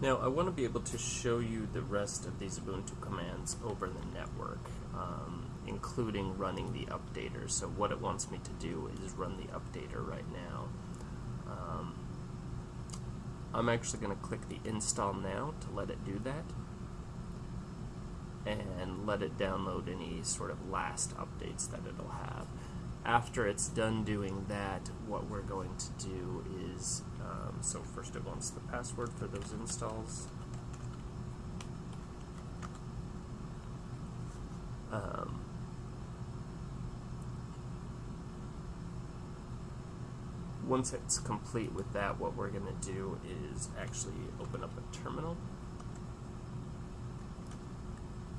Now I want to be able to show you the rest of these Ubuntu commands over the network, um, including running the updater. So what it wants me to do is run the updater right now. Um, I'm actually going to click the install now to let it do that and let it download any sort of last updates that it'll have. After it's done doing that, what we're going to do is, um, so first it wants the password for those installs. Um, once it's complete with that, what we're going to do is actually open up a terminal.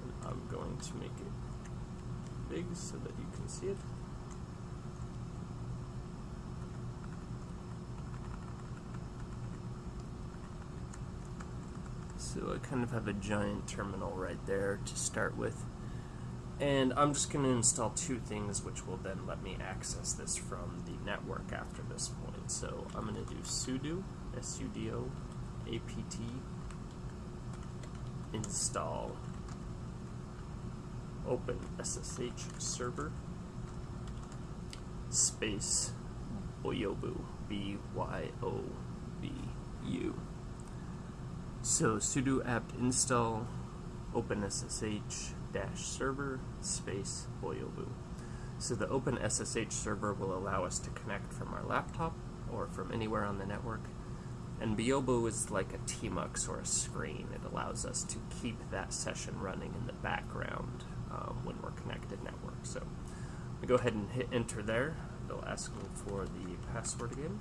And I'm going to make it big so that you can see it. So I kind of have a giant terminal right there to start with. And I'm just going to install two things which will then let me access this from the network after this point. So I'm going to do sudo, S-U-D-O, apt install open SSH server space Byobu B Y O B U. So sudo apt install openssh-server space Byobu. So the OpenSSH server will allow us to connect from our laptop or from anywhere on the network. And Byobu is like a tmux or a screen. It allows us to keep that session running in the background um, when we're connected network. So we go ahead and hit enter there. It'll ask me for the password again.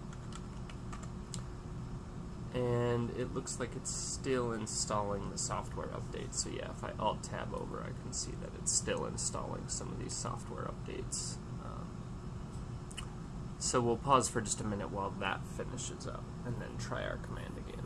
And it looks like it's still installing the software updates. So yeah, if I alt tab over, I can see that it's still installing some of these software updates. Um, so we'll pause for just a minute while that finishes up and then try our command again.